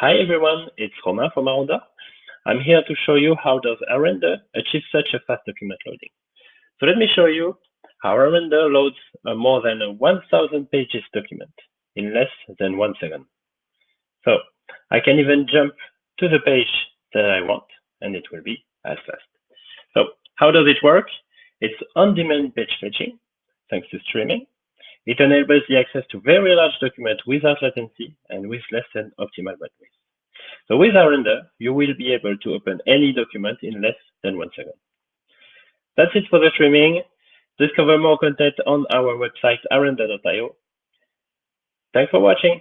Hi everyone, it's Romain from ARender. I'm here to show you how does ARender achieve such a fast document loading. So let me show you how ARender loads a more than a 1000 pages document in less than one second. So I can even jump to the page that I want and it will be as fast. So how does it work? It's on-demand page fetching thanks to streaming. It enables the access to very large documents without latency and with less than optimal bandwidth. So with ARender, you will be able to open any document in less than one second. That's it for the streaming. Discover more content on our website, arender.io. Thanks for watching.